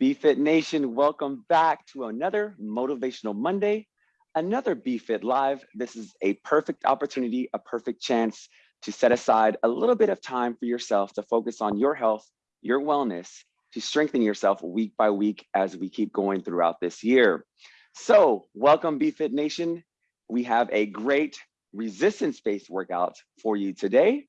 BFit Nation, welcome back to another Motivational Monday, another BFit Live. This is a perfect opportunity, a perfect chance to set aside a little bit of time for yourself to focus on your health, your wellness, to strengthen yourself week by week as we keep going throughout this year. So welcome BFit Nation. We have a great resistance-based workout for you today.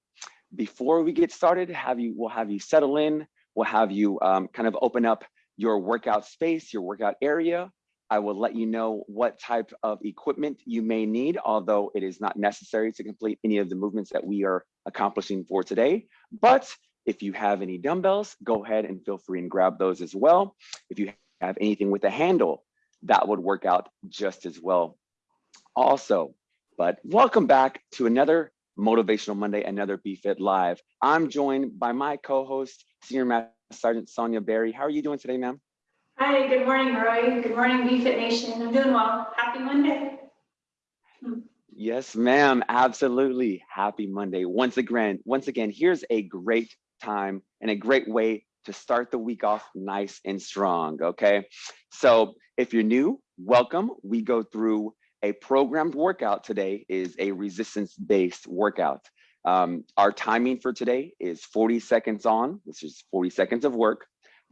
Before we get started, have you, we'll have you settle in, we'll have you um, kind of open up your workout space, your workout area. I will let you know what type of equipment you may need, although it is not necessary to complete any of the movements that we are accomplishing for today. But if you have any dumbbells, go ahead and feel free and grab those as well. If you have anything with a handle, that would work out just as well also. But welcome back to another Motivational Monday, another BFit Live. I'm joined by my co-host, Senior Master Sergeant Sonia Berry. How are you doing today, ma'am? Hi, good morning, Roy. Good morning, BFit Nation. I'm doing well. Happy Monday. Yes, ma'am. Absolutely. Happy Monday. Once again, once again, here's a great time and a great way to start the week off nice and strong. Okay. So if you're new, welcome. We go through a programmed workout today is a resistance based workout. Um, our timing for today is 40 seconds on, which is 40 seconds of work,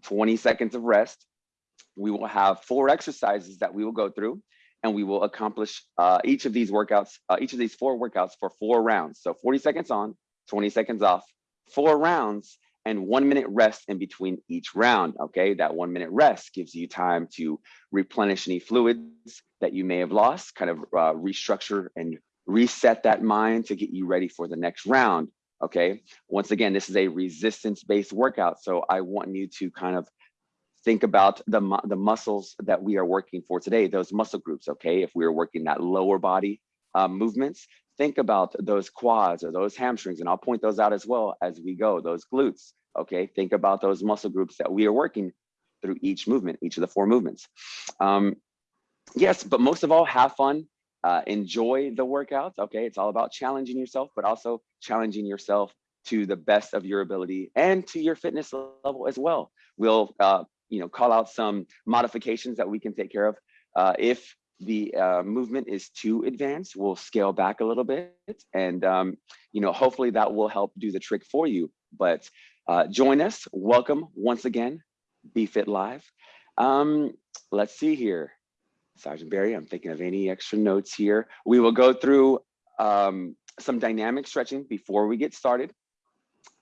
20 seconds of rest. We will have four exercises that we will go through and we will accomplish uh, each of these workouts, uh, each of these four workouts for four rounds. So 40 seconds on, 20 seconds off, four rounds, and one minute rest in between each round. Okay, that one minute rest gives you time to replenish any fluids that you may have lost, kind of uh, restructure and reset that mind to get you ready for the next round. Okay, once again, this is a resistance based workout. So I want you to kind of think about the, the muscles that we are working for today, those muscle groups. Okay, if we are working that lower body uh, movements, think about those quads or those hamstrings, and I'll point those out as well as we go, those glutes. Okay, think about those muscle groups that we are working through each movement, each of the four movements. Um, yes, but most of all, have fun, uh, enjoy the workouts. Okay, it's all about challenging yourself, but also challenging yourself to the best of your ability and to your fitness level as well. We'll, uh, you know, call out some modifications that we can take care of. Uh, if the uh, movement is too advanced, we'll scale back a little bit, and um, you know, hopefully that will help do the trick for you. But uh, join us. Welcome once again, BFit Live. Um, let's see here. Sergeant Barry, I'm thinking of any extra notes here. We will go through um, some dynamic stretching before we get started.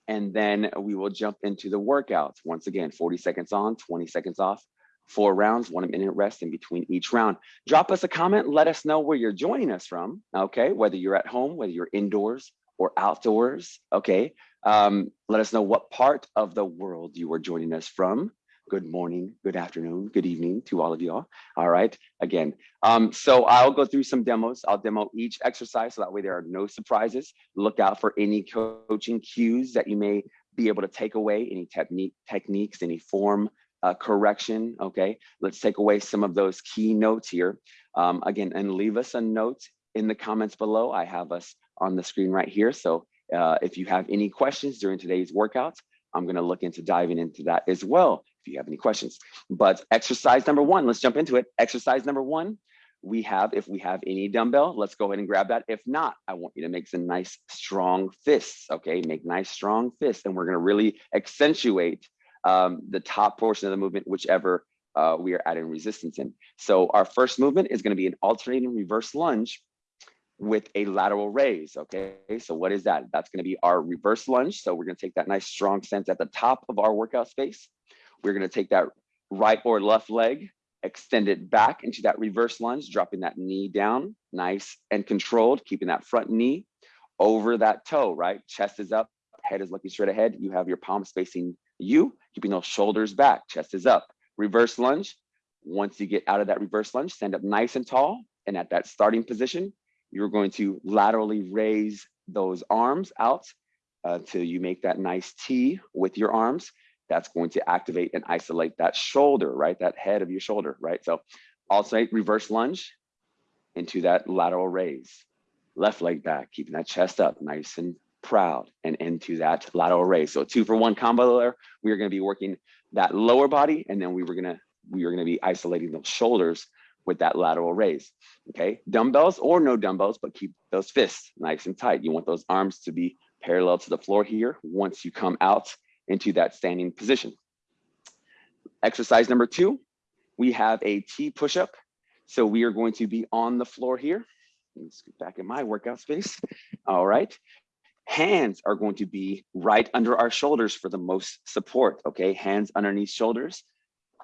And then we will jump into the workouts. Once again, 40 seconds on, 20 seconds off, four rounds, one minute rest in between each round. Drop us a comment, let us know where you're joining us from, okay? Whether you're at home, whether you're indoors or outdoors, okay? Um, let us know what part of the world you are joining us from good morning, good afternoon, good evening to all of y'all. All right, again. Um, so I'll go through some demos. I'll demo each exercise so that way there are no surprises. Look out for any coaching cues that you may be able to take away, any technique techniques, any form uh, correction, okay? Let's take away some of those key notes here. Um, again, and leave us a note in the comments below. I have us on the screen right here. So uh, if you have any questions during today's workouts, I'm gonna look into diving into that as well you have any questions. But exercise number one, let's jump into it. Exercise number one, we have, if we have any dumbbell, let's go ahead and grab that. If not, I want you to make some nice strong fists, okay? Make nice strong fists and we're gonna really accentuate um, the top portion of the movement, whichever uh, we are adding resistance in. So our first movement is gonna be an alternating reverse lunge with a lateral raise, okay? So what is that? That's gonna be our reverse lunge. So we're gonna take that nice strong sense at the top of our workout space. We're gonna take that right or left leg, extend it back into that reverse lunge, dropping that knee down, nice and controlled, keeping that front knee over that toe, right? Chest is up, head is looking straight ahead. You have your palms facing you, keeping those shoulders back, chest is up. Reverse lunge. Once you get out of that reverse lunge, stand up nice and tall. And at that starting position, you're going to laterally raise those arms out uh, until you make that nice T with your arms. That's going to activate and isolate that shoulder, right? That head of your shoulder, right? So alternate reverse lunge into that lateral raise. Left leg back, keeping that chest up nice and proud, and into that lateral raise. So two for one combo there. We are gonna be working that lower body, and then we were gonna we are gonna be isolating those shoulders with that lateral raise. Okay, dumbbells or no dumbbells, but keep those fists nice and tight. You want those arms to be parallel to the floor here once you come out into that standing position. Exercise number two, we have a T push-up. So we are going to be on the floor here. Let's get back in my workout space. All right. Hands are going to be right under our shoulders for the most support, okay? Hands underneath shoulders.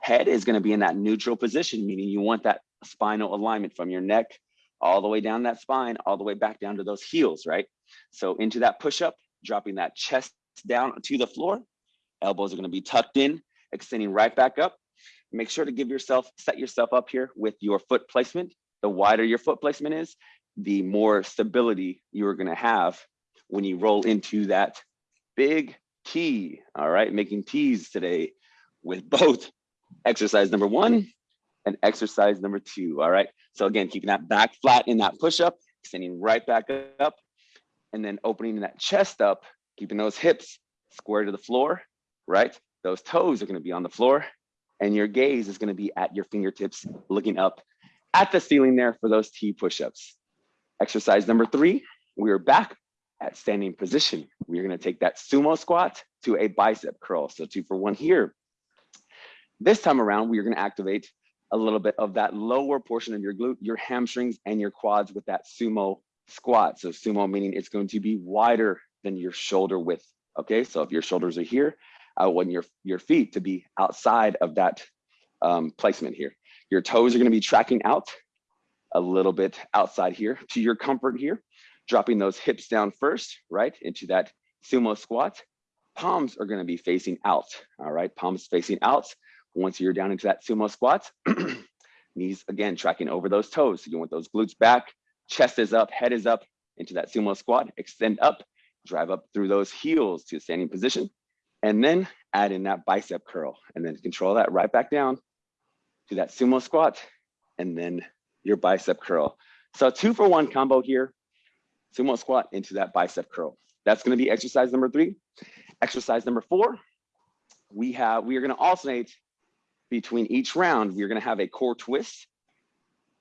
Head is gonna be in that neutral position, meaning you want that spinal alignment from your neck all the way down that spine, all the way back down to those heels, right? So into that push-up, dropping that chest down to the floor. Elbows are gonna be tucked in, extending right back up. Make sure to give yourself, set yourself up here with your foot placement. The wider your foot placement is, the more stability you're gonna have when you roll into that big T. All right, making T's today with both exercise number one and exercise number two. All right, so again, keeping that back flat in that push up, extending right back up, and then opening that chest up, keeping those hips square to the floor, right? Those toes are gonna be on the floor and your gaze is gonna be at your fingertips looking up at the ceiling there for those T push-ups. Exercise number three, we are back at standing position. We're gonna take that sumo squat to a bicep curl. So two for one here. This time around, we're gonna activate a little bit of that lower portion of your glute, your hamstrings and your quads with that sumo squat. So sumo meaning it's going to be wider than your shoulder width. Okay, so if your shoulders are here, I want your, your feet to be outside of that um, placement here. Your toes are gonna be tracking out a little bit outside here to your comfort here, dropping those hips down first, right, into that sumo squat. Palms are gonna be facing out, all right, palms facing out. Once you're down into that sumo squat, knees again tracking over those toes. So you want those glutes back, chest is up, head is up into that sumo squat, extend up, drive up through those heels to a standing position, and then add in that bicep curl and then control that right back down to that sumo squat and then your bicep curl. So two for one combo here, sumo squat into that bicep curl. That's gonna be exercise number three. Exercise number four, we have, we are gonna alternate between each round. We're gonna have a core twist,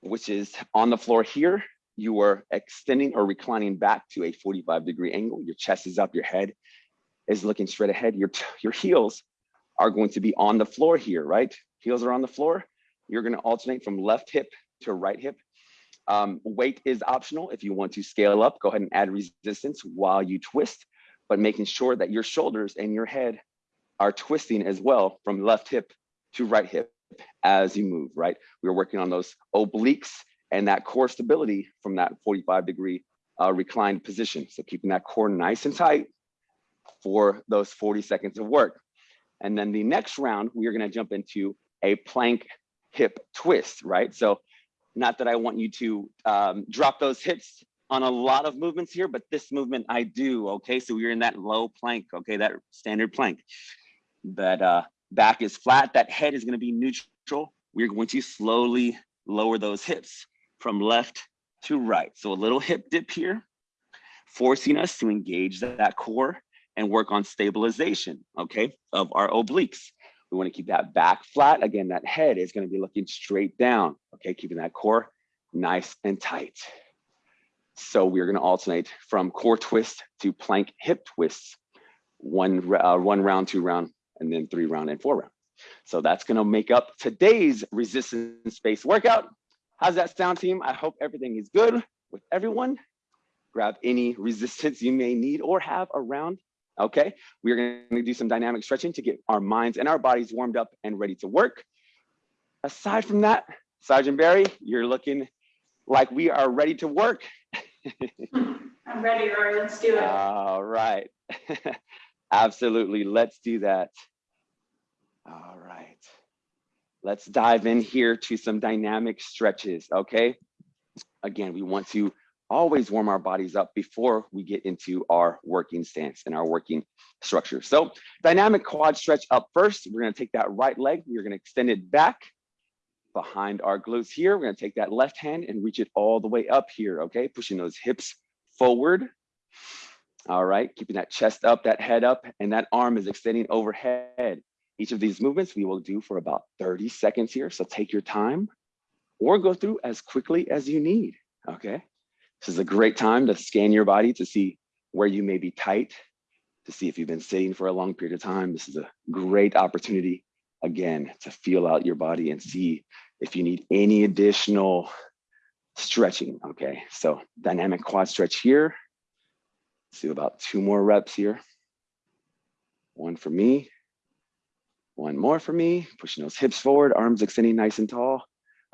which is on the floor here. You are extending or reclining back to a 45 degree angle. Your chest is up, your head is looking straight ahead. Your, your heels are going to be on the floor here, right? Heels are on the floor. You're gonna alternate from left hip to right hip. Um, weight is optional. If you want to scale up, go ahead and add resistance while you twist, but making sure that your shoulders and your head are twisting as well from left hip to right hip as you move, right? We're working on those obliques and that core stability from that 45 degree uh, reclined position. So keeping that core nice and tight for those 40 seconds of work. And then the next round, we are gonna jump into a plank hip twist, right? So not that I want you to um, drop those hips on a lot of movements here, but this movement I do, okay? So we're in that low plank, okay? That standard plank. That uh, back is flat, that head is gonna be neutral. We're going to slowly lower those hips from left to right. So a little hip dip here, forcing us to engage that core and work on stabilization, okay, of our obliques. We wanna keep that back flat. Again, that head is gonna be looking straight down, okay, keeping that core nice and tight. So we're gonna alternate from core twist to plank hip twists, one, uh, one round, two round, and then three round and four round. So that's gonna make up today's resistance-based workout. How's that sound team? I hope everything is good with everyone. Grab any resistance you may need or have around Okay, we're gonna do some dynamic stretching to get our minds and our bodies warmed up and ready to work. Aside from that, Sergeant Barry, you're looking like we are ready to work. I'm ready, Rory. Let's do it. All right. Absolutely. Let's do that. All right. Let's dive in here to some dynamic stretches. Okay. Again, we want to always warm our bodies up before we get into our working stance and our working structure. So dynamic quad stretch up first. We're gonna take that right leg, we're gonna extend it back behind our glutes here. We're gonna take that left hand and reach it all the way up here, okay? Pushing those hips forward. All right, keeping that chest up, that head up, and that arm is extending overhead. Each of these movements we will do for about 30 seconds here. So take your time or go through as quickly as you need, okay? This is a great time to scan your body to see where you may be tight, to see if you've been sitting for a long period of time. This is a great opportunity, again, to feel out your body and see if you need any additional stretching, okay? So dynamic quad stretch here. Let's do about two more reps here. One for me, one more for me, pushing those hips forward, arms extending nice and tall.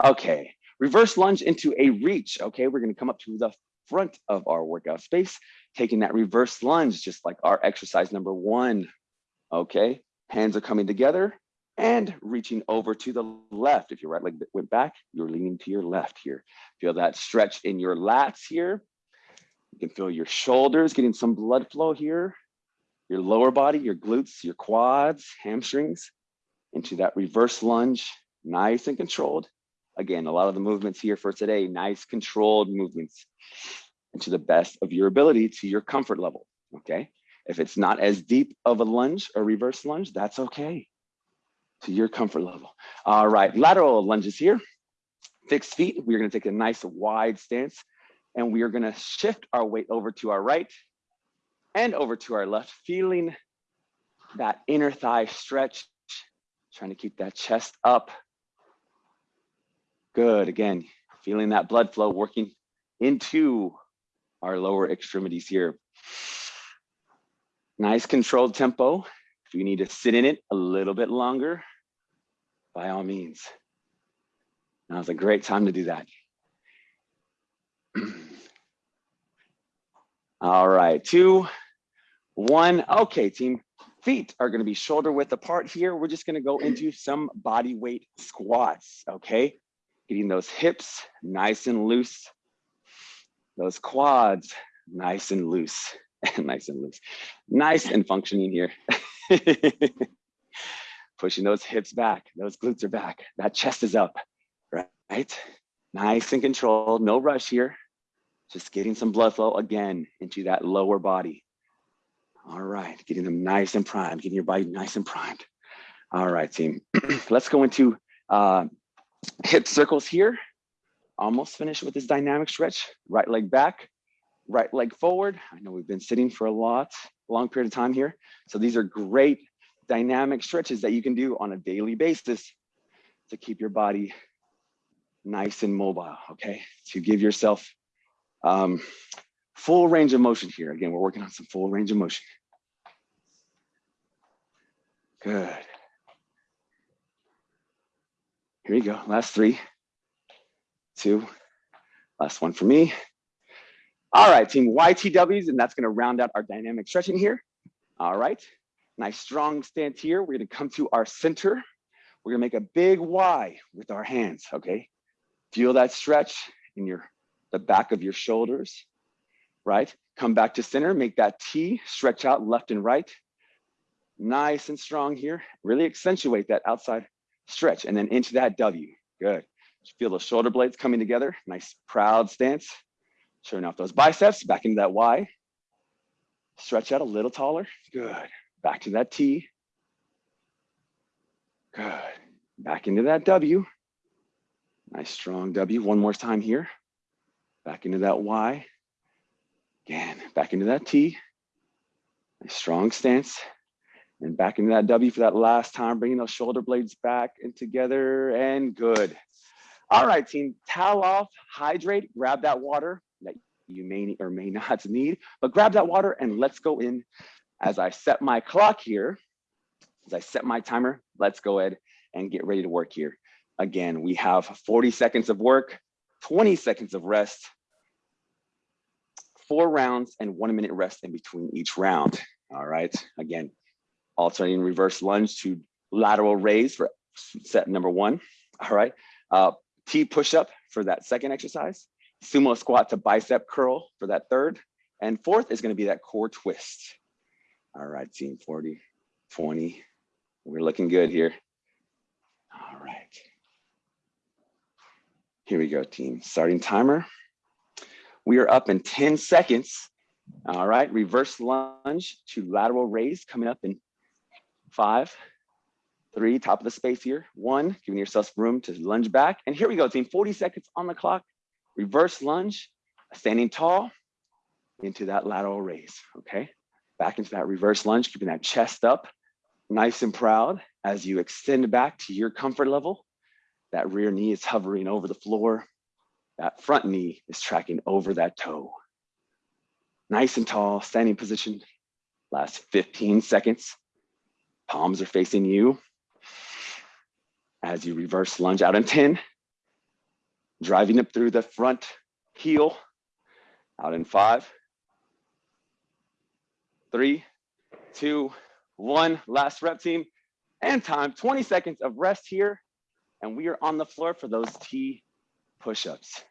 Okay, reverse lunge into a reach. Okay, we're gonna come up to the front of our workout space, taking that reverse lunge, just like our exercise number one. Okay, hands are coming together and reaching over to the left. If your right leg went back, you're leaning to your left here. Feel that stretch in your lats here. You can feel your shoulders getting some blood flow here your lower body, your glutes, your quads, hamstrings into that reverse lunge, nice and controlled. Again, a lot of the movements here for today, nice controlled movements and to the best of your ability to your comfort level, okay? If it's not as deep of a lunge or reverse lunge, that's okay, to your comfort level. All right, lateral lunges here. Fixed feet, we're gonna take a nice wide stance and we are gonna shift our weight over to our right and over to our left, feeling that inner thigh stretch, trying to keep that chest up. Good, again, feeling that blood flow working into our lower extremities here. Nice controlled tempo. If you need to sit in it a little bit longer, by all means. Now's a great time to do that. All right, two, one. Okay, team. Feet are going to be shoulder width apart here. We're just going to go into some body weight squats. Okay, getting those hips nice and loose, those quads nice and loose, and nice and loose, nice and functioning here. Pushing those hips back, those glutes are back, that chest is up, right? Nice and controlled, no rush here. Just getting some blood flow again into that lower body. All right, getting them nice and primed, getting your body nice and primed. All right, team. Let's go into uh, hip circles here. Almost finished with this dynamic stretch. Right leg back, right leg forward. I know we've been sitting for a lot, long period of time here. So these are great dynamic stretches that you can do on a daily basis to keep your body nice and mobile, okay? To give yourself um, full range of motion here. Again, we're working on some full range of motion. Good. Here you go. Last three, two, last one for me. All right, team YTWs, and that's gonna round out our dynamic stretching here. All right, nice strong stance here. We're gonna come to our center. We're gonna make a big Y with our hands, okay? Feel that stretch in your the back of your shoulders, right? Come back to center, make that T, stretch out left and right. Nice and strong here. Really accentuate that outside stretch and then into that W. Good. Feel the shoulder blades coming together. Nice proud stance. Showing off those biceps, back into that Y. Stretch out a little taller. Good. Back to that T. Good. Back into that W. Nice strong W. One more time here back into that Y. Again, back into that T. Nice strong stance. And back into that W for that last time, bringing those shoulder blades back and together and good. All right, team, towel off, hydrate, grab that water that you may or may not need, but grab that water and let's go in as I set my clock here, as I set my timer, let's go ahead and get ready to work here. Again, we have 40 seconds of work, 20 seconds of rest, four rounds and one minute rest in between each round. All right, again, alternating reverse lunge to lateral raise for set number one. All right, uh, T push-up for that second exercise, sumo squat to bicep curl for that third, and fourth is gonna be that core twist. All right, team 40, 20, we're looking good here. All right. Here we go, team. Starting timer. We are up in 10 seconds. All right, reverse lunge to lateral raise coming up in five, three, top of the space here, one, giving yourself room to lunge back. And here we go, team, 40 seconds on the clock. Reverse lunge, standing tall into that lateral raise, okay? Back into that reverse lunge, keeping that chest up, nice and proud as you extend back to your comfort level. That rear knee is hovering over the floor. That front knee is tracking over that toe. Nice and tall, standing position. Last 15 seconds. Palms are facing you. As you reverse lunge out in 10, driving up through the front heel, out in five, three, two, one. Last rep team and time, 20 seconds of rest here. And we are on the floor for those T push-ups.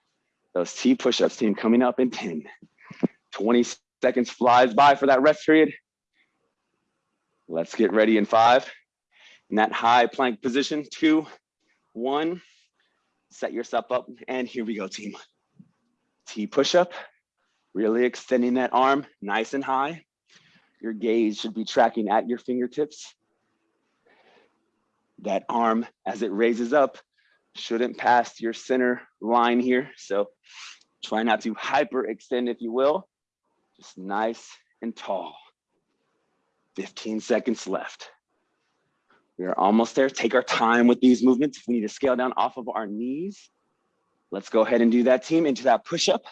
Those T push-ups team coming up in 10. 20 seconds flies by for that rest period. Let's get ready in five. In that high plank position, two, one. Set yourself up and here we go, team. T push-up, really extending that arm nice and high. Your gaze should be tracking at your fingertips. That arm, as it raises up, shouldn't pass your center line here. So try not to hyperextend, if you will. Just nice and tall. 15 seconds left. We are almost there. Take our time with these movements. If we need to scale down off of our knees, let's go ahead and do that team into that push-up.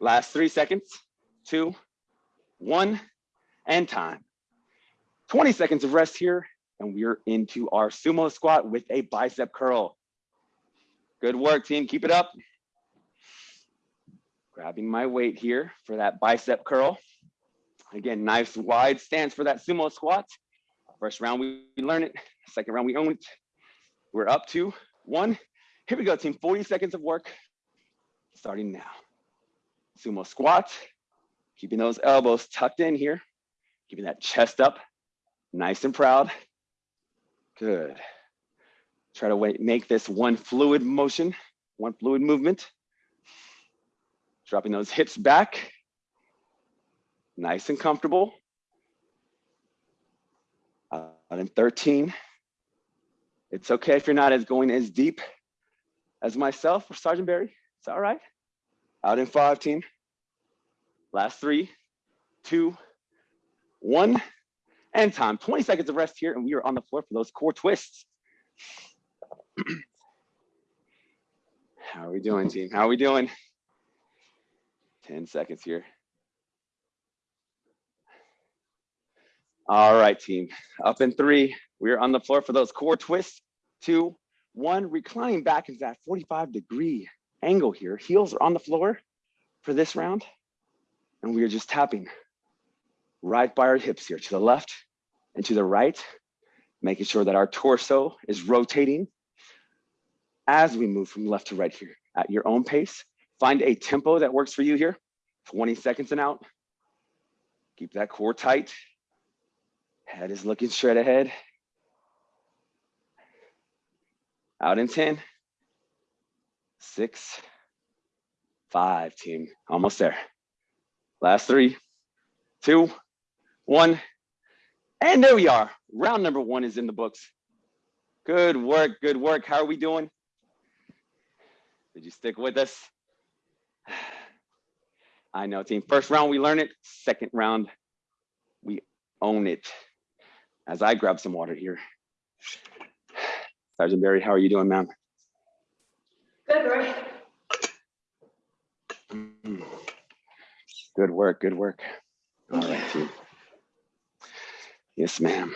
Last three seconds, two, one, and time. 20 seconds of rest here, and we're into our sumo squat with a bicep curl. Good work, team. Keep it up. Grabbing my weight here for that bicep curl. Again, nice wide stance for that sumo squat. First round, we learn it. Second round, we own it. We're up to one. Here we go, team. 40 seconds of work starting now. Sumo squat, keeping those elbows tucked in here, keeping that chest up, nice and proud. Good. Try to wait, make this one fluid motion, one fluid movement. Dropping those hips back, nice and comfortable. Uh, and 13. It's okay if you're not as going as deep as myself or Sergeant Barry. It's all right. Out in 15. Last three, two, one, and time. 20 seconds of rest here, and we are on the floor for those core twists. How are we doing, team? How are we doing? 10 seconds here. All right, team. Up in three. We're on the floor for those core twists. Two, one, reclining back into that 45 degree angle here. Heels are on the floor for this round. And we are just tapping right by our hips here to the left and to the right, making sure that our torso is rotating as we move from left to right here at your own pace. Find a tempo that works for you here. 20 seconds and out. Keep that core tight. Head is looking straight ahead. Out in 10, six, five, team. Almost there. Last three, two, one. And there we are. Round number one is in the books. Good work, good work. How are we doing? Did you stick with us? I know, team. First round, we learn it. Second round, we own it. As I grab some water here. Sergeant Barry, how are you doing, ma'am? Good, Roy. Mm. Good work, good work. All right, team. Yes, ma'am.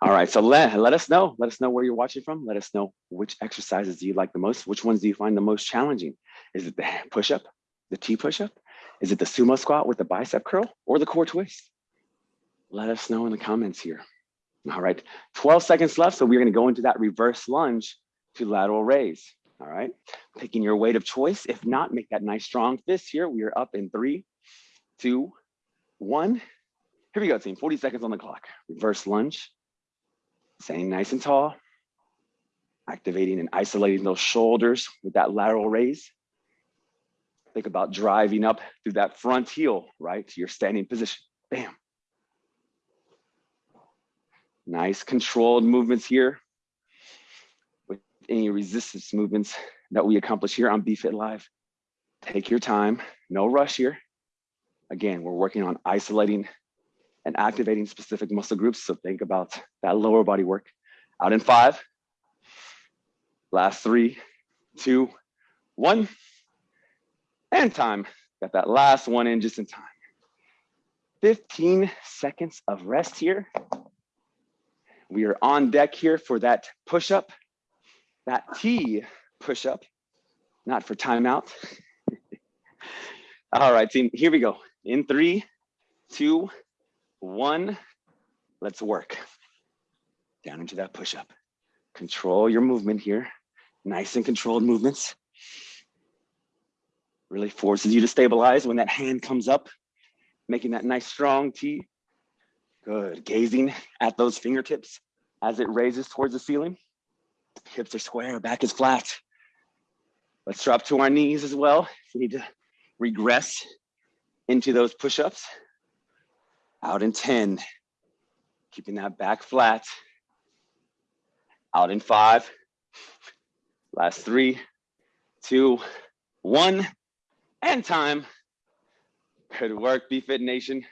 All right, so let, let us know. Let us know where you're watching from. Let us know which exercises do you like the most? Which ones do you find the most challenging? Is it the push-up, the T push-up? Is it the sumo squat with the bicep curl or the core twist? Let us know in the comments here. All right, 12 seconds left. So we're gonna go into that reverse lunge to lateral raise. All right, picking your weight of choice. If not, make that nice strong fist here. We are up in three, two, one. Here we go, team. 40 seconds on the clock. Reverse lunge. Staying nice and tall. Activating and isolating those shoulders with that lateral raise. Think about driving up through that front heel, right? To your standing position. Bam. Nice controlled movements here. With any resistance movements that we accomplish here on BFit Live. Take your time, no rush here. Again, we're working on isolating and activating specific muscle groups. So think about that lower body work. Out in five, last three, two, one, and time. Got that last one in just in time. 15 seconds of rest here. We are on deck here for that push-up, that T push-up, not for timeout. All right, team, here we go. In three, two, one, let's work. Down into that push-up. Control your movement here. Nice and controlled movements. Really forces you to stabilize when that hand comes up, making that nice strong T. Good, gazing at those fingertips as it raises towards the ceiling. Hips are square, back is flat. Let's drop to our knees as well. If we need to regress into those push-ups. Out in 10, keeping that back flat. Out in five, last three, two, one, and time. Good work, BFit Nation.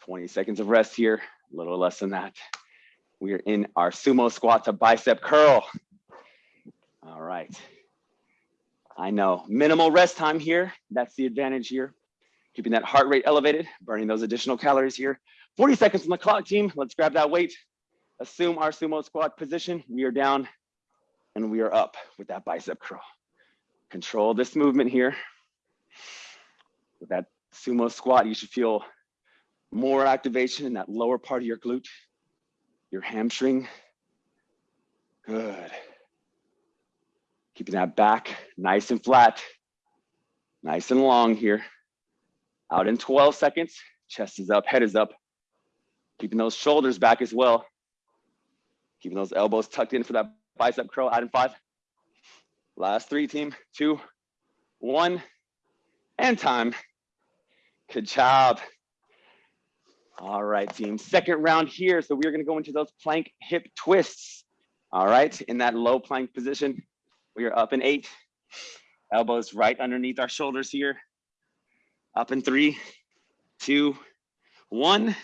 20 seconds of rest here, a little less than that. We are in our sumo squat to bicep curl. All right. I know, minimal rest time here. That's the advantage here. Keeping that heart rate elevated, burning those additional calories here. 40 seconds on the clock, team. Let's grab that weight. Assume our sumo squat position. We are down and we are up with that bicep curl. Control this movement here. With that sumo squat, you should feel more activation in that lower part of your glute, your hamstring. Good. Keeping that back nice and flat, nice and long here. Out in 12 seconds, chest is up, head is up. Keeping those shoulders back as well. Keeping those elbows tucked in for that bicep curl out in five. Last three team, two, one, and time. Good job. All right, team. Second round here. So we're going to go into those plank hip twists. All right, in that low plank position, we are up in eight. Elbows right underneath our shoulders here. Up in three, two, one.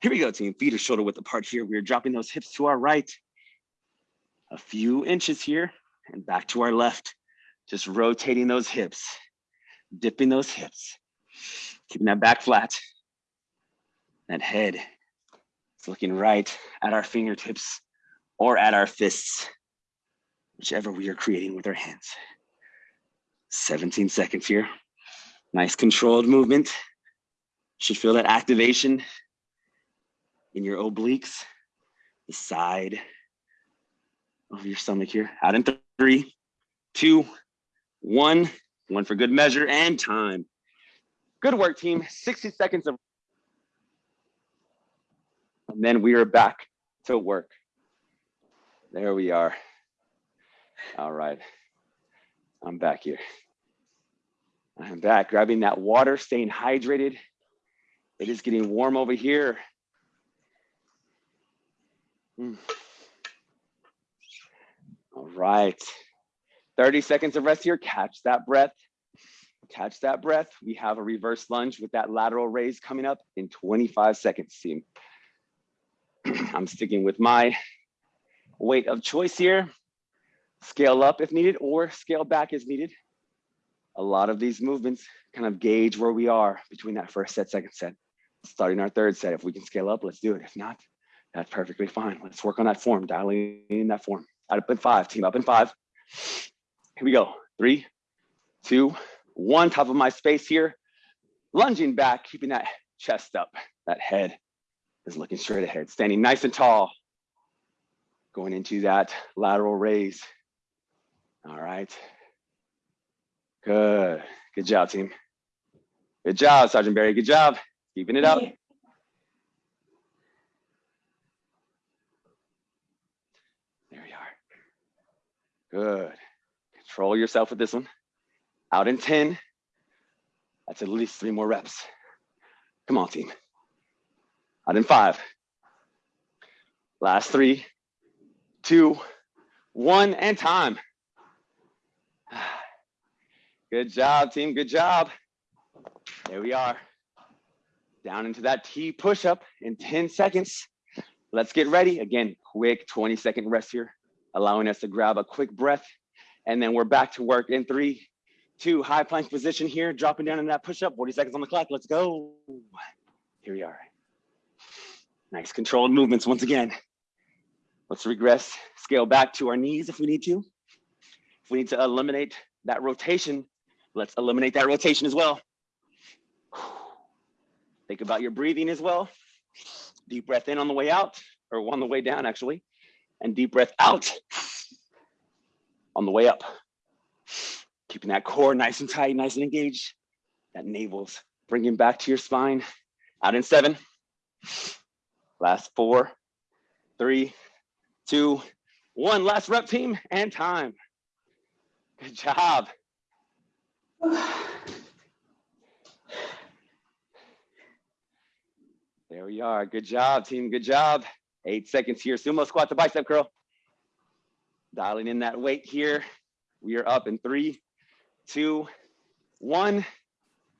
Here we go, team. Feet are shoulder width apart here. We are dropping those hips to our right. A few inches here and back to our left. Just rotating those hips, dipping those hips, keeping that back flat. That head is looking right at our fingertips or at our fists, whichever we are creating with our hands. 17 seconds here. Nice controlled movement. Should feel that activation in your obliques, the side of your stomach here. Out in three, two, one. One for good measure and time. Good work, team. 60 seconds of. And then we are back to work. There we are. All right. I'm back here. I'm back, grabbing that water, staying hydrated. It is getting warm over here. Mm. All right. 30 seconds of rest here. Catch that breath. Catch that breath. We have a reverse lunge with that lateral raise coming up in 25 seconds, team. I'm sticking with my weight of choice here. Scale up if needed or scale back as needed a lot of these movements kind of gauge where we are between that first set, second set. Starting our third set, if we can scale up, let's do it. If not, that's perfectly fine. Let's work on that form, dialing in that form. Up in five, team up in five. Here we go. Three, two, one. Top of my space here. Lunging back, keeping that chest up. That head is looking straight ahead. Standing nice and tall. Going into that lateral raise. All right. Good. Good job, team. Good job, Sergeant Barry. Good job. Keeping it up. There we are. Good. Control yourself with this one. Out in 10, That's at least three more reps. Come on, team. Out in five. Last three, two, one, and time. Good job, team. Good job. There we are. Down into that T push-up in 10 seconds. Let's get ready. Again, quick 20 second rest here, allowing us to grab a quick breath. And then we're back to work in three, two, high plank position here, dropping down in that push-up, 40 seconds on the clock. Let's go. Here we are. Nice controlled movements once again. Let's regress, scale back to our knees if we need to. If we need to eliminate that rotation, let's eliminate that rotation as well. Think about your breathing as well. Deep breath in on the way out, or on the way down actually, and deep breath out on the way up. Keeping that core nice and tight, nice and engaged. That navel's bringing back to your spine. Out in seven. Last four, three, two, one. Last rep team and time. Good job. There we are. Good job, team. Good job. Eight seconds here. Sumo squat to bicep curl. Dialing in that weight here. We are up in three, two, one.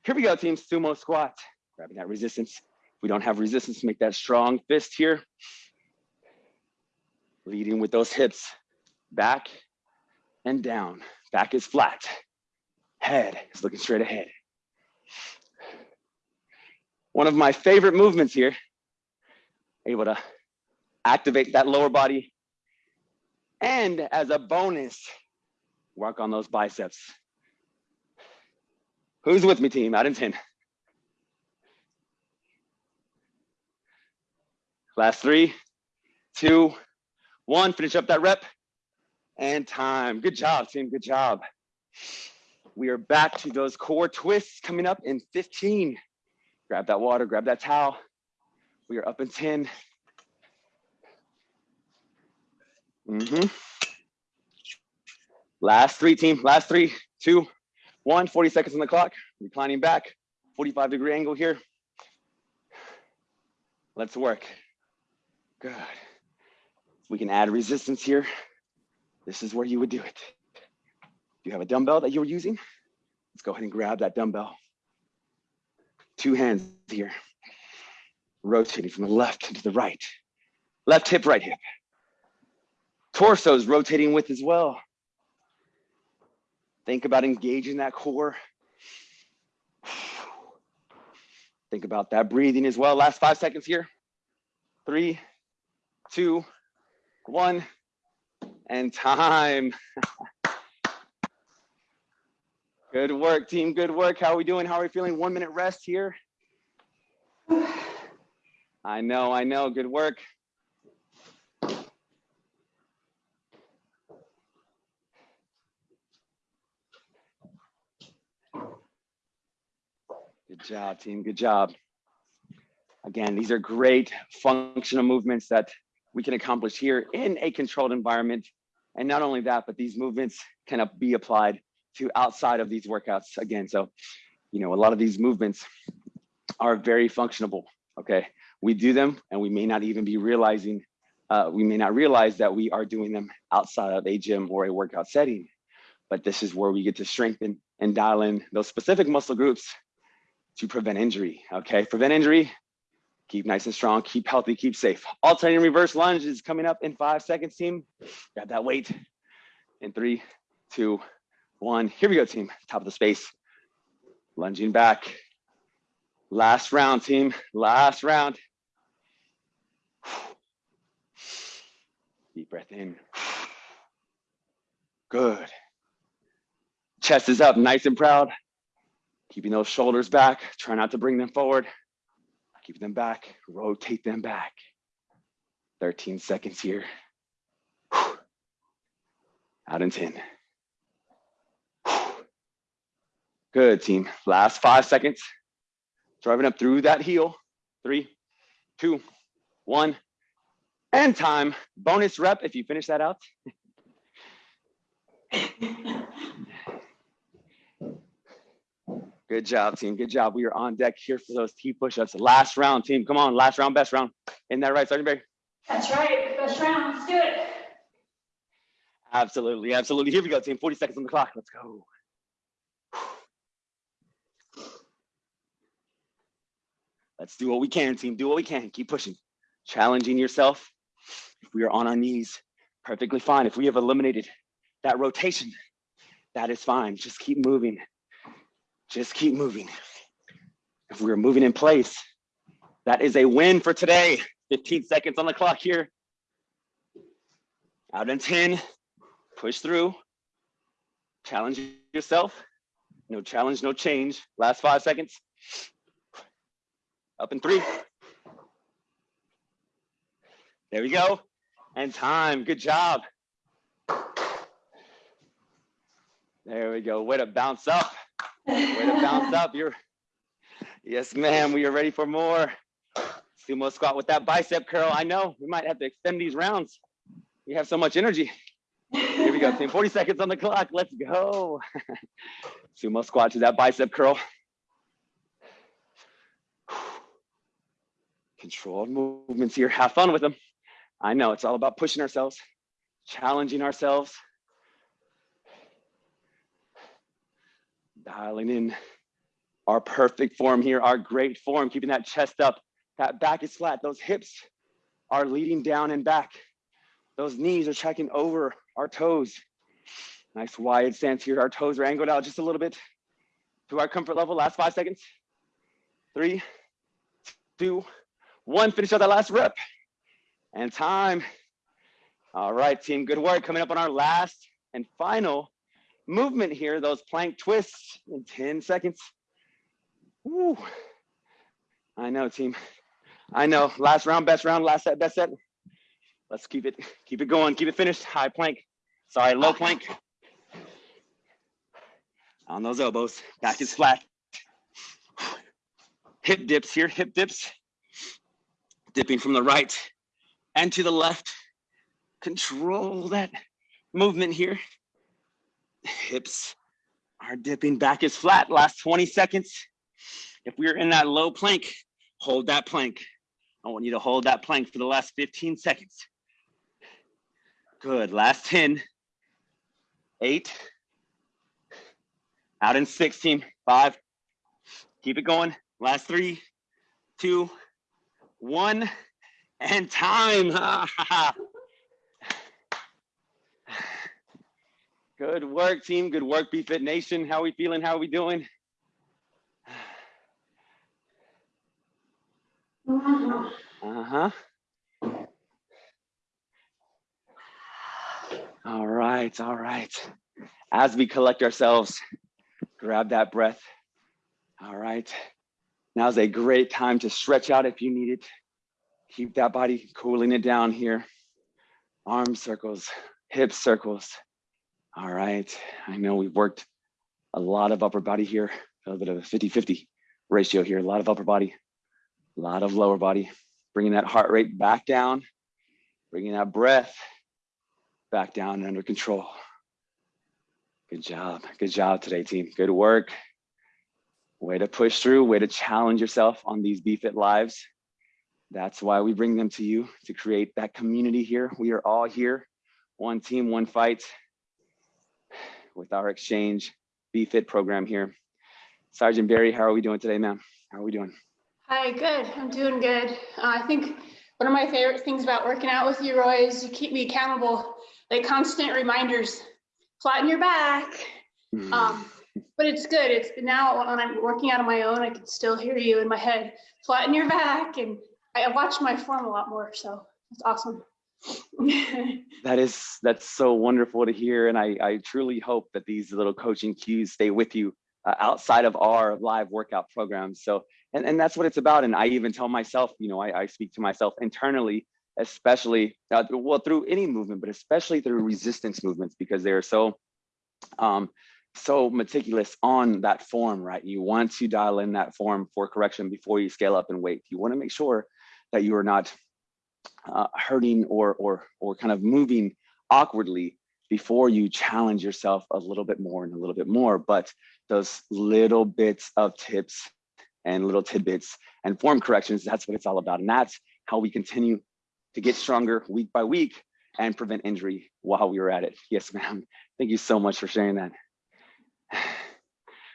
Here we go, team. Sumo squat. Grabbing that resistance. We don't have resistance, make that strong fist here. Leading with those hips back and down. Back is flat. Head is looking straight ahead. One of my favorite movements here, able to activate that lower body. And as a bonus, work on those biceps. Who's with me, team? Out in 10. Last three, two, one. Finish up that rep and time. Good job, team. Good job. We are back to those core twists coming up in 15. Grab that water, grab that towel. We are up in 10. Mm -hmm. Last three, team. Last three, two, one. 40 seconds on the clock. Reclining back, 45 degree angle here. Let's work. Good. We can add resistance here. This is where you would do it. Do you have a dumbbell that you're using? Let's go ahead and grab that dumbbell. Two hands here. Rotating from the left to the right. Left hip, right hip. Torso's rotating with as well. Think about engaging that core. Think about that breathing as well. Last five seconds here. Three, two, one, and time. Good work, team. Good work. How are we doing? How are we feeling? One minute rest here. I know, I know. Good work. Good job, team. Good job. Again, these are great functional movements that we can accomplish here in a controlled environment. And not only that, but these movements can be applied to outside of these workouts again. So, you know, a lot of these movements are very functionable. Okay. We do them and we may not even be realizing, uh, we may not realize that we are doing them outside of a gym or a workout setting. But this is where we get to strengthen and dial in those specific muscle groups to prevent injury. Okay. Prevent injury, keep nice and strong, keep healthy, keep safe. Alternating reverse lunge is coming up in five seconds, team. Grab that weight in three, two, one. Here we go, team. Top of the space. Lunging back. Last round, team. Last round. Deep breath in. Good. Chest is up, nice and proud. Keeping those shoulders back. Try not to bring them forward. Keep them back. Rotate them back. 13 seconds here. Out in 10. Good team. Last five seconds. Driving up through that heel. Three, two, one, and time. Bonus rep if you finish that out. Good job, team. Good job. We are on deck here for those T push-ups. Last round, team. Come on, last round, best round. Isn't that right, Sergeant Barry? That's right, first round, let's do it. Absolutely, absolutely. Here we go, team. 40 seconds on the clock. Let's go. Let's do what we can, team. Do what we can. Keep pushing. Challenging yourself. If we are on our knees, perfectly fine. If we have eliminated that rotation, that is fine. Just keep moving. Just keep moving. If we're moving in place, that is a win for today. 15 seconds on the clock here. Out in 10, push through, challenge yourself. No challenge, no change. Last five seconds. Up in three. There we go. And time, good job. There we go, way to bounce up. Way to bounce up, you're, yes ma'am, we are ready for more. Sumo squat with that bicep curl. I know, we might have to extend these rounds. We have so much energy. Here we go, team. 40 seconds on the clock. Let's go. Sumo squat to that bicep curl. Controlled movements here. Have fun with them. I know it's all about pushing ourselves, challenging ourselves, dialing in our perfect form here, our great form, keeping that chest up, that back is flat, those hips are leading down and back. Those knees are checking over our toes. Nice wide stance here. Our toes are angled out just a little bit to our comfort level. Last five seconds. Three, two, one. Finish out that last rep. And time. All right, team, good work. Coming up on our last and final movement here, those plank twists in 10 seconds. Woo. I know, team. I know. Last round, best round, last set, best set. Let's keep it, keep it going, keep it finished. High plank. Sorry, low plank. On those elbows, back is flat. Hip dips here, hip dips. Dipping from the right and to the left. Control that movement here. Hips are dipping, back is flat. Last 20 seconds. If we're in that low plank, hold that plank. I want you to hold that plank for the last 15 seconds. Good, last 10, eight, out in 16, five, keep it going. Last three, two, one, and time. Good work, team. Good work, BFit Nation. How are we feeling? How are we doing? Uh-huh. All right, all right. As we collect ourselves, grab that breath. All right. Now's a great time to stretch out if you need it. Keep that body cooling it down here. Arm circles, hip circles. All right. I know we've worked a lot of upper body here, a little bit of a 50-50 ratio here, a lot of upper body, a lot of lower body, bringing that heart rate back down, bringing that breath back down and under control. Good job. Good job today, team. Good work. Way to push through, way to challenge yourself on these BFit lives. That's why we bring them to you to create that community here. We are all here, one team, one fight with our exchange BFit program here. Sergeant Barry, how are we doing today, ma'am? How are we doing? Hi, good. I'm doing good. Uh, I think one of my favorite things about working out with you, Roy, is you keep me accountable. Like constant reminders, flatten your back. Hmm. Um, but it's good. It's now when I'm working out on my own, I can still hear you in my head. Flatten your back, and I watch my form a lot more. So it's awesome. That is, that's so wonderful to hear. And I, I truly hope that these little coaching cues stay with you uh, outside of our live workout programs. So, and, and that's what it's about. And I even tell myself, you know, I, I speak to myself internally, especially, uh, well, through any movement, but especially through resistance movements, because they're so, um, so meticulous on that form, right? You want to dial in that form for correction before you scale up in weight. You want to make sure that you are not uh, hurting or or or kind of moving awkwardly before you challenge yourself a little bit more and a little bit more, but those little bits of tips and little tidbits and form corrections, that's what it's all about. And that's how we continue to get stronger week by week and prevent injury while we were at it. Yes, ma'am. Thank you so much for sharing that.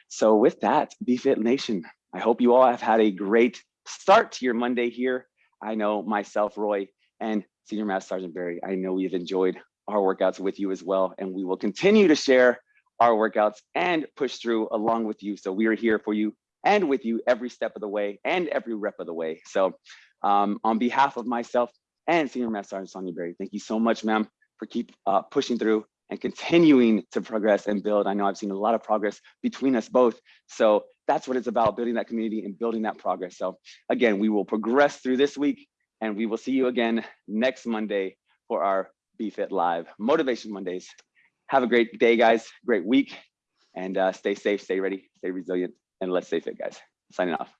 So with that, BeFit Nation, I hope you all have had a great start to your Monday here. I know myself, Roy, and Senior Master Sergeant Barry, I know we've enjoyed our workouts with you as well, and we will continue to share our workouts and push through along with you. So we are here for you and with you every step of the way and every rep of the way. So um, on behalf of myself and Senior Master Sergeant Sonia Berry, thank you so much, ma'am, for keep uh, pushing through and continuing to progress and build. I know I've seen a lot of progress between us both. So that's what it's about, building that community and building that progress. So again, we will progress through this week and we will see you again next Monday for our BeFit Live Motivation Mondays. Have a great day, guys. Great week. And uh, stay safe, stay ready, stay resilient, and let's stay fit, guys. Signing off.